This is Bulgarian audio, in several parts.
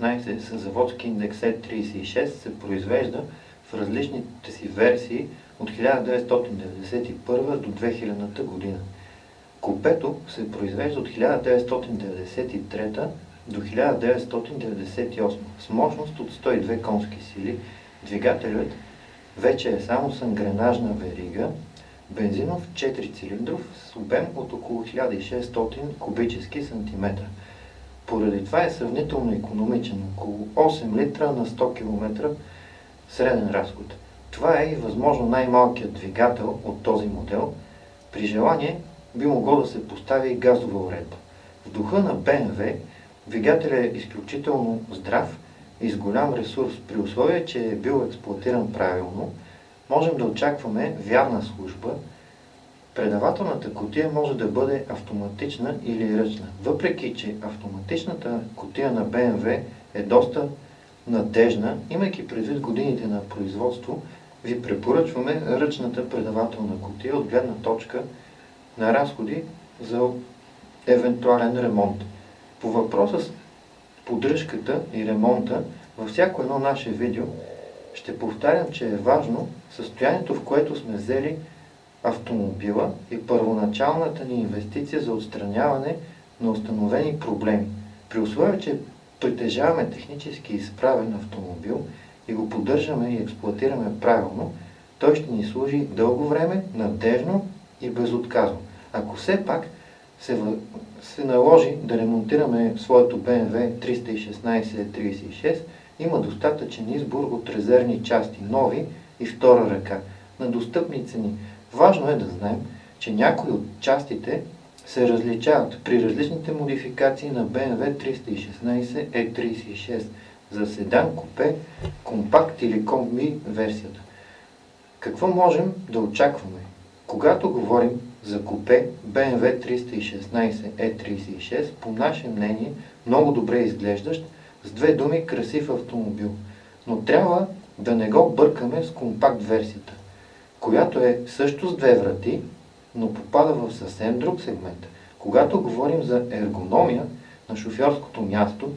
с заводски индекс E36 се произвежда в различните си версии от 1991 до 2000 година. Купето се произвежда от 1993 до 1998 с мощност от 102 конски сили. Двигателят вече е само с ангренажна верига, бензинов 4 цилиндров с обем от около 1600 кубически сантиметра. Поради това е сравнително економичен, около 8 литра на 100 км среден разход. Това е и възможно най-малкият двигател от този модел. При желание би могло да се постави и газова уредба. В духа на BMW двигателят е изключително здрав и с голям ресурс. При условие, че е бил експлуатиран правилно, можем да очакваме вярна служба. Предавателната котия може да бъде автоматична или ръчна. Въпреки, че автоматичната котия на BMW е доста надежна, имайки предвид годините на производство, ви препоръчваме ръчната предавателна котия от гледна точка на разходи за евентуален ремонт. По въпроса с поддръжката и ремонта, във всяко едно наше видео ще повтарям, че е важно състоянието, в което сме взели автомобила и първоначалната ни инвестиция за отстраняване на установени проблеми. При условие, че притежаваме технически изправен автомобил и го поддържаме и експлуатираме правилно, той ще ни служи дълго време, надежно и безотказно. Ако все пак се, се наложи да ремонтираме своето BMW 316-36, има достатъчен избор от резервни части, нови и втора ръка, на достъпни цени. Важно е да знаем, че някои от частите се различават при различните модификации на BMW 316 E36 за седан, купе, компакт или комби версията. Какво можем да очакваме? Когато говорим за купе BMW 316 E36, по наше мнение, много добре изглеждащ, с две думи красив автомобил. Но трябва да не го бъркаме с компакт версията, която е също с две врати, но попада в съвсем друг сегмент. Когато говорим за ергономия на шофьорското място,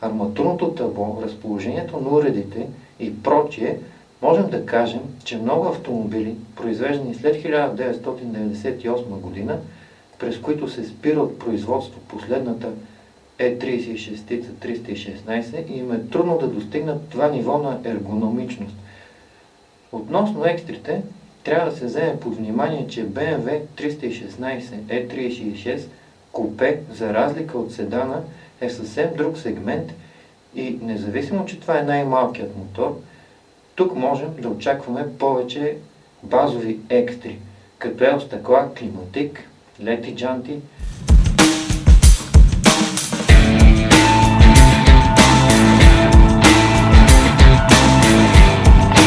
арматурното табло, разположението на уредите и прочие, можем да кажем, че много автомобили, произвеждани след 1998 година, през които се спира от производство последната E36 316 и им е трудно да достигнат това ниво на ергономичност. Относно екстрите, трябва да се вземе под внимание, че BMW 316 E36 купе, за разлика от седана, е съвсем друг сегмент и независимо, че това е най-малкият мотор, тук можем да очакваме повече базови екстри, като е стъкла, климатик, лети джанти,